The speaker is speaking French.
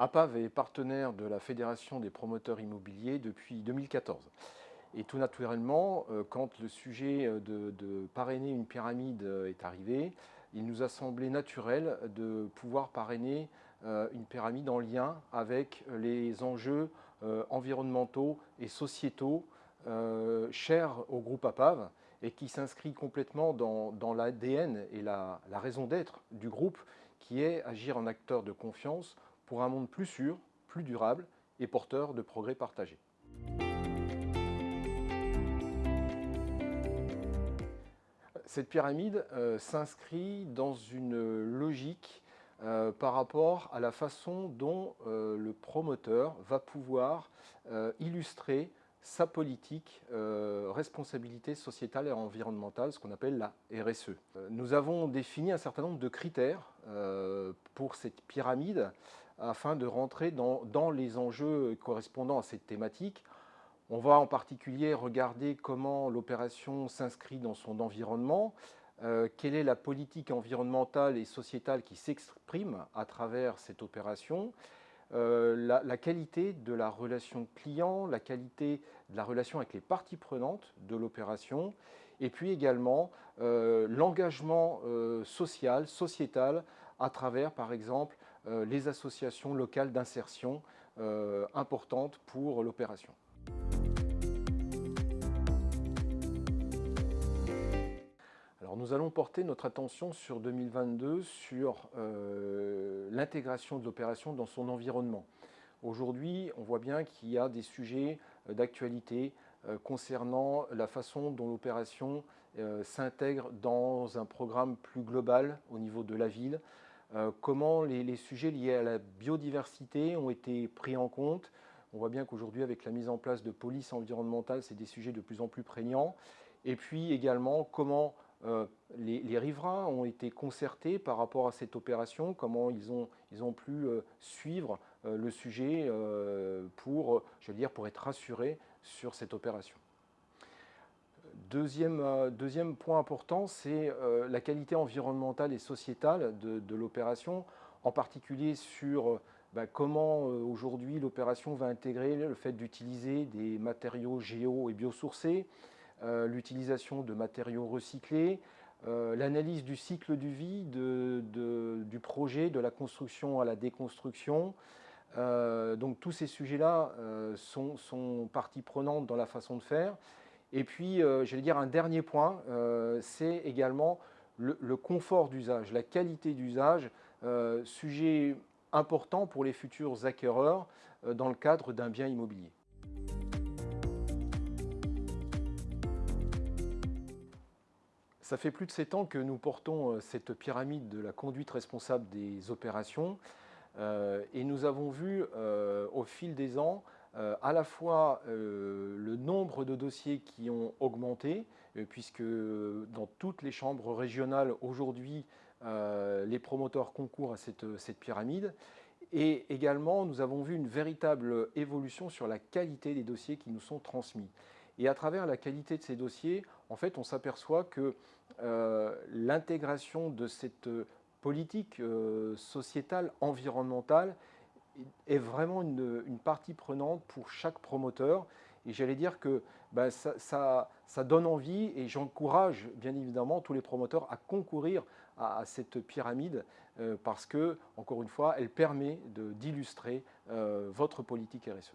APAV est partenaire de la Fédération des promoteurs immobiliers depuis 2014. Et tout naturellement, euh, quand le sujet euh, de, parrainer une pyramide euh, est arrivé, il nous a semblé naturel de pouvoir parrainer une pyramide en lien avec les enjeux environnementaux et sociétaux chers au groupe APAV et qui s'inscrit complètement dans, l'ADN et la raison d'être du groupe qui est agir en acteur de confiance pour un monde plus sûr, plus durable et porteur de progrès partagés. Cette pyramide euh, s'inscrit dans une logique euh, par rapport à la façon dont euh, le promoteur va pouvoir illustrer sa politique responsabilité sociétale et environnementale, ce qu'on appelle la RSE. nous avons défini un certain nombre de critères pour cette pyramide afin de rentrer dans, les enjeux correspondant à cette thématique. On va en particulier regarder comment l'opération s'inscrit dans son environnement, euh, quelle est la politique environnementale et sociétale qui s'exprime à travers cette opération, euh, la, qualité de la relation client, la qualité de la relation avec les parties prenantes de l'opération, et puis également euh, l'engagement social, sociétal, à travers par exemple les associations locales d'insertion importantes pour l'opération. nous allons porter notre attention sur 2022 sur euh, l'intégration de l'opération dans son environnement. Aujourd'hui, on voit bien qu'il y a des sujets euh, d'actualité euh, concernant la façon dont l'opération s'intègre dans un programme plus global au niveau de la ville, comment les, sujets liés à la biodiversité ont été pris en compte? On voit bien qu'aujourd'hui, avec la mise en place de police environnementale, c'est des sujets de plus en plus prégnants. Et puis également, comment euh, les, riverains ont été concertés par rapport à cette opération, comment ils ont, pu euh, suivre euh, le sujet pour, pour être rassurés sur cette opération? Deuxième, deuxième point important, c'est la qualité environnementale et sociétale de, l'opération, en particulier sur bah, comment aujourd'hui l'opération va intégrer le fait d'utiliser des matériaux géo et biosourcés, euh, l'utilisation de matériaux recyclés, euh, l'analyse du cycle du vie du projet, de la construction à la déconstruction. Euh, donc tous ces sujets-là sont, sont partie prenante dans la façon de faire. Et puis, j'allais dire un dernier point, c'est également le, confort d'usage, la qualité d'usage, sujet important pour les futurs acquéreurs dans le cadre d'un bien immobilier. Ça fait plus de 7 ans que nous portons euh, cette pyramide de la conduite responsable des opérations euh, et nous avons vu euh, au fil des ans à la fois le nombre de dossiers qui ont augmenté, puisque dans toutes les chambres régionales aujourd'hui, les promoteurs concourent à cette, cette, pyramide, et également nous avons vu une véritable évolution sur la qualité des dossiers qui nous sont transmis. Et à travers la qualité de ces dossiers, en fait, on s'aperçoit que euh, l'intégration de cette politique euh, sociétale, environnementale, est vraiment une, partie prenante pour chaque promoteur. Et j'allais dire que ben, ça, donne envie et j'encourage bien évidemment tous les promoteurs à concourir à, cette pyramide euh, parce que, encore une fois, elle permet d'illustrer votre politique RSE.